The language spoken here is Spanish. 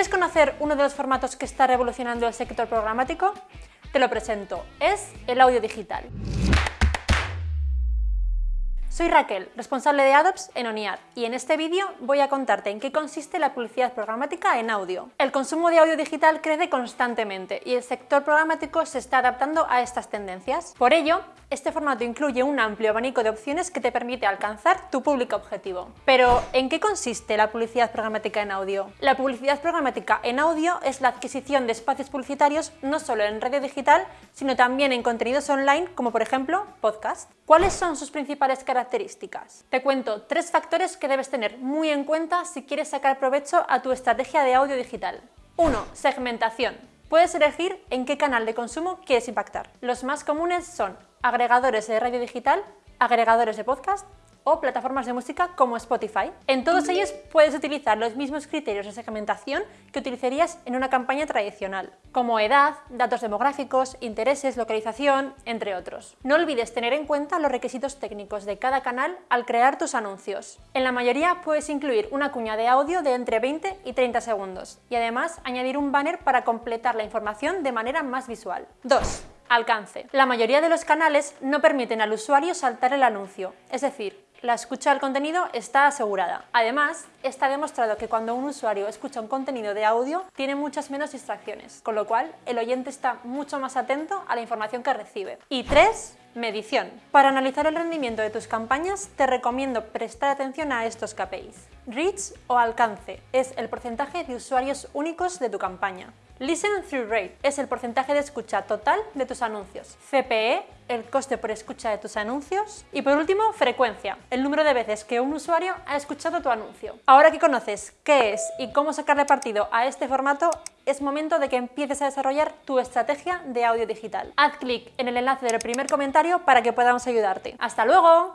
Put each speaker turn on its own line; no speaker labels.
¿Quieres conocer uno de los formatos que está revolucionando el sector programático? Te lo presento, es el audio digital. Soy Raquel, responsable de ADOPS en ONIAD, y en este vídeo voy a contarte en qué consiste la publicidad programática en audio. El consumo de audio digital crece constantemente y el sector programático se está adaptando a estas tendencias. Por ello, este formato incluye un amplio abanico de opciones que te permite alcanzar tu público objetivo. Pero, ¿en qué consiste la publicidad programática en audio? La publicidad programática en audio es la adquisición de espacios publicitarios no solo en radio digital, sino también en contenidos online como por ejemplo podcast. ¿Cuáles son sus principales características? Te cuento tres factores que debes tener muy en cuenta si quieres sacar provecho a tu estrategia de audio digital. 1. Segmentación. Puedes elegir en qué canal de consumo quieres impactar. Los más comunes son agregadores de radio digital, agregadores de podcast o plataformas de música como Spotify. En todos ellos puedes utilizar los mismos criterios de segmentación que utilizarías en una campaña tradicional, como edad, datos demográficos, intereses, localización, entre otros. No olvides tener en cuenta los requisitos técnicos de cada canal al crear tus anuncios. En la mayoría puedes incluir una cuña de audio de entre 20 y 30 segundos y además añadir un banner para completar la información de manera más visual. 2. Alcance. La mayoría de los canales no permiten al usuario saltar el anuncio, es decir, la escucha del contenido está asegurada. Además, está demostrado que cuando un usuario escucha un contenido de audio, tiene muchas menos distracciones, con lo cual el oyente está mucho más atento a la información que recibe. Y 3. Medición. Para analizar el rendimiento de tus campañas, te recomiendo prestar atención a estos KPIs. Reach o alcance es el porcentaje de usuarios únicos de tu campaña. Listen Through Rate es el porcentaje de escucha total de tus anuncios. CPE, el coste por escucha de tus anuncios. Y por último, frecuencia, el número de veces que un usuario ha escuchado tu anuncio. Ahora que conoces qué es y cómo sacarle partido a este formato, es momento de que empieces a desarrollar tu estrategia de audio digital. Haz clic en el enlace del primer comentario para que podamos ayudarte. ¡Hasta luego!